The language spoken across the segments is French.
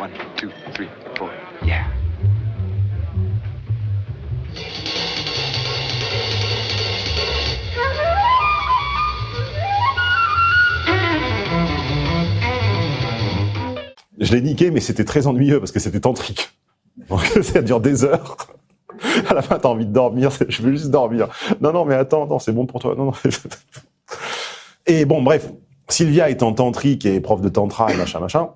One, two, three, four. Yeah. Je l'ai niqué, mais c'était très ennuyeux parce que c'était tantrique. Donc ça dure des heures. À la fin, t'as envie de dormir. c'est- Je veux juste dormir. Non, non, mais attends, attends, c'est bon pour toi. Non, non. Et bon, bref, Sylvia étant tantrique et prof de tantra et machin, machin,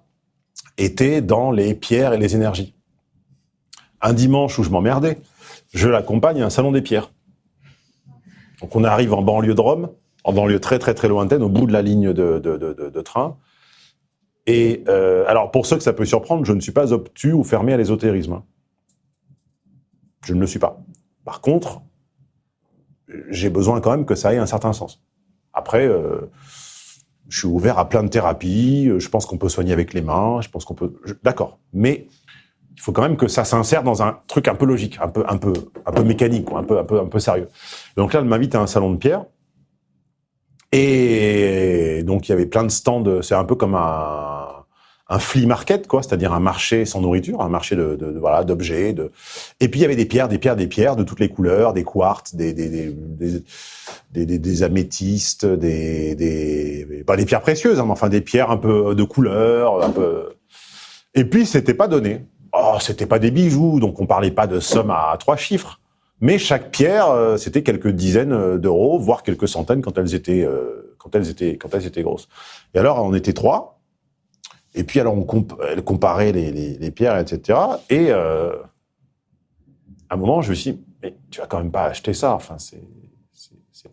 était dans les pierres et les énergies. Un dimanche où je m'emmerdais, je l'accompagne à un salon des pierres. Donc on arrive en banlieue de Rome, en banlieue très très très lointaine, au bout de la ligne de, de, de, train. Et euh, alors pour ceux que ça peut surprendre, je ne suis pas obtus ou fermé à l'ésotérisme. Je ne le suis pas. Par contre, j'ai besoin quand même que ça ait un certain sens. Après, euh, je suis ouvert à plein de thérapies. euh, Je pense qu'on peut soigner avec les mains. Je pense qu'on peut. D'accord, mais il faut quand même que ça s'insère dans un truc un peu logique, un peu, un peu, un peu mécanique, un peu, un peu, un peu sérieux. Donc là, elle m'invite à un salon de pierre. Et donc il y avait plein de stands. C'est un peu comme un, un flea market, quoi, c'est-à-dire un marché sans nourriture, un marché de, de, de- voilà d'objets. De... Et puis il y avait des pierres, des pierres, des pierres de toutes les couleurs, des quartz, des des des des, des, améthystes, des des pas des pierres précieuses, hein, mais enfin des pierres un peu de couleur, un peu. Et puis c'était pas donné. Oh, c'était pas des bijoux, donc on parlait pas de sommes à trois chiffres. Mais chaque pierre, euh, c'était quelques dizaines euh, d'euros, voire quelques centaines quand elles étaient euh, quand elles étaient quand elles étaient grosses. Et alors on était trois. Et puis alors on comp elle comparait les, pierres, etc. Et euh, à un moment, je me suis dit, mais tu vas quand même pas acheter ça. Enfin, c'est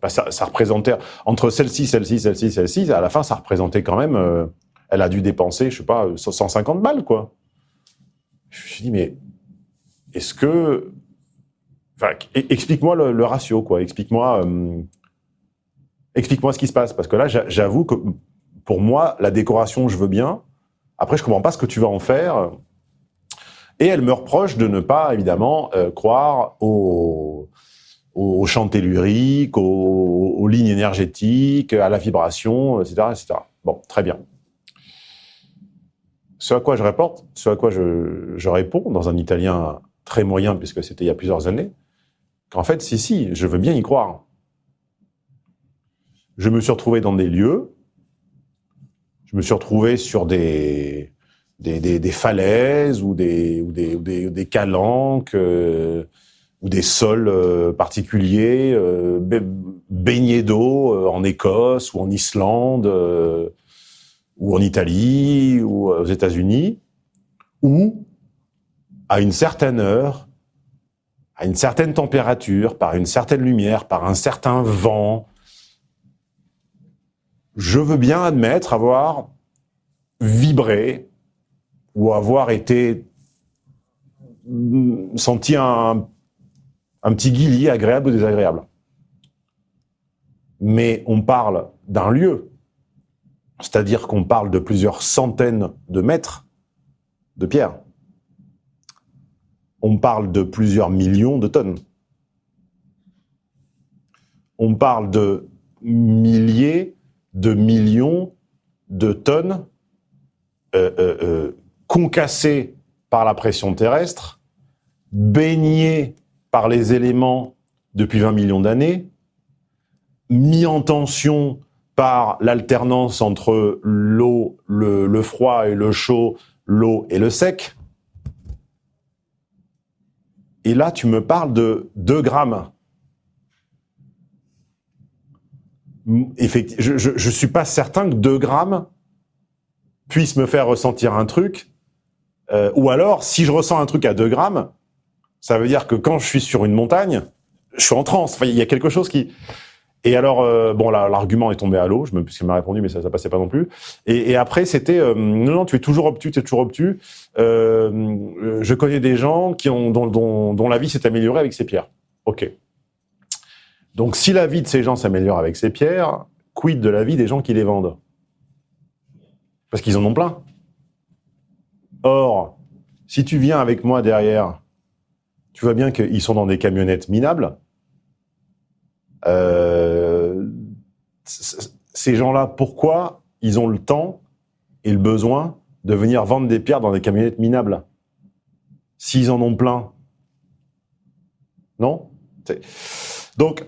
pas ça. Représentait entre celle-ci, celle-ci, celle-ci, celle-ci. À la fin, ça représentait quand même. euh, elle a dû dépenser, je sais pas, 150 balles, quoi. Je me suis dit, mais est-ce que e- explique-moi le, ratio, quoi. Explique-moi, euh, explique-moi ce qui se passe, parce que là, j'a- j'avoue que pour moi, la décoration, je veux bien. Après, je comprends pas ce que tu vas en faire. Et elle me reproche de ne pas, évidemment, euh, croire aux, aux, chants telluriques, aux, lignes énergétiques, à la vibration, etc., etc. Bon, très bien. Ce à quoi je rapporte, ce quoi je, je réponds dans un italien très moyen, puisque c'était il y a plusieurs années, qu'en fait, si, si, je veux bien y croire. Je me suis retrouvé dans des lieux, je me suis retrouvé sur des, falaises ou des, calanques euh, ou des sols euh, particuliers, euh, ba- baignés d'eau euh, en Écosse ou en Islande ou en Italie ou aux États-Unis, où à une certaine heure, à une certaine température, par une certaine lumière, par un certain vent, je veux bien admettre avoir vibré ou avoir été mm, senti un, un petit guillis agréable ou désagréable. Mais on parle d'un lieu, c'est-à-dire qu'on parle de plusieurs centaines de mètres de pierre. On parle de plusieurs millions de tonnes. On parle de milliers de millions de tonnes euh, euh, euh, concassées par la pression terrestre, baignées par les éléments depuis 20 millions d'années, mis en tension par l'alternance entre l'eau, le, le froid et le chaud, l'eau et le sec. Et là, tu me parles de 2 grammes. Effectivement, je, je, suis pas certain que 2 grammes puissent me faire ressentir un truc. Euh, ou alors, si je ressens un truc à 2 grammes, ça veut dire que quand je suis sur une montagne, je suis en transe. Enfin, il y a quelque chose qui. Et alors, euh, bon, l'argument est tombé à l'eau, puisqu'il m'a répondu, mais ça, passait pas non plus. Et, après, c'était, euh, non, non, tu es toujours obtus, tu es toujours obtus. Euh, je connais des gens qui ont, dont, dont, dont la vie s'est améliorée avec ces pierres. Ok. Donc, si la vie de ces gens s'améliore avec ces pierres, quid de la vie des gens qui les vendent? Parce qu'ils en ont plein. Or, si tu viens avec moi derrière, tu vois bien qu'ils sont dans des camionnettes minables. Euh, ces gens-là, pourquoi ils ont le temps et le besoin de venir vendre des pierres dans des camionnettes minables? S'ils en ont plein. Non? Donc,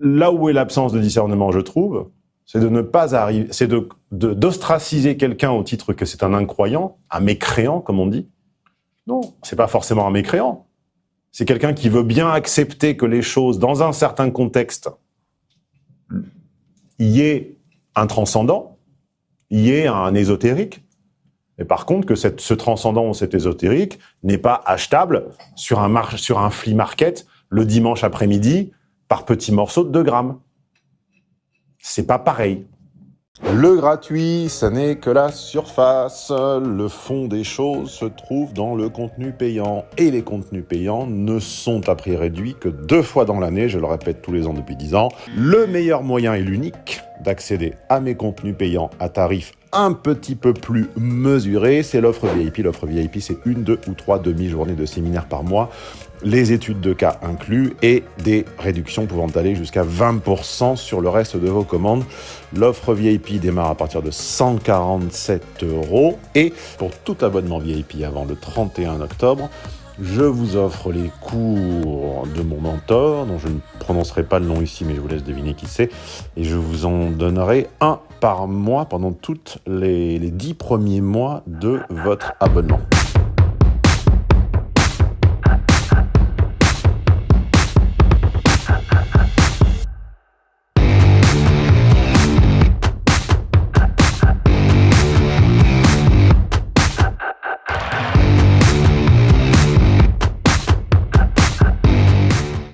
là où est l'absence de discernement, je trouve, c'est de ne pas arriver, c'est de d'ostraciser quelqu'un au titre que c'est un incroyant, un mécréant, comme on dit. Non, c'est pas forcément un mécréant. C'est quelqu'un qui veut bien accepter que les choses, dans un certain contexte, y ait un transcendant, y ait un ésotérique, mais par contre que cette, ce transcendant ou cet ésotérique n'est pas achetable sur un, sur un flea market le dimanche après-midi par petits morceaux de 2 grammes. C'est pas pareil. Le gratuit, ça n'est que la surface. Le fond des choses se trouve dans le contenu payant. Et les contenus payants ne sont à prix réduit que deux fois dans l'année, je le répète tous les ans depuis 10 ans. Le meilleur moyen et l'unique d'accéder à mes contenus payants à tarif un petit peu plus mesuré, c'est l'offre VIP. L'offre VIP, c'est une, deux ou trois demi-journées de séminaire par mois les études de cas inclus et des réductions pouvant aller jusqu'à 20% sur le reste de vos commandes. L'offre VIP démarre à partir de 147 euros et pour tout abonnement VIP avant le 31 octobre, je vous offre les cours de mon mentor, dont je ne prononcerai pas le nom ici, mais je vous laisse deviner qui c'est, et je vous en donnerai un par mois pendant tous les, 10 premiers mois de votre abonnement.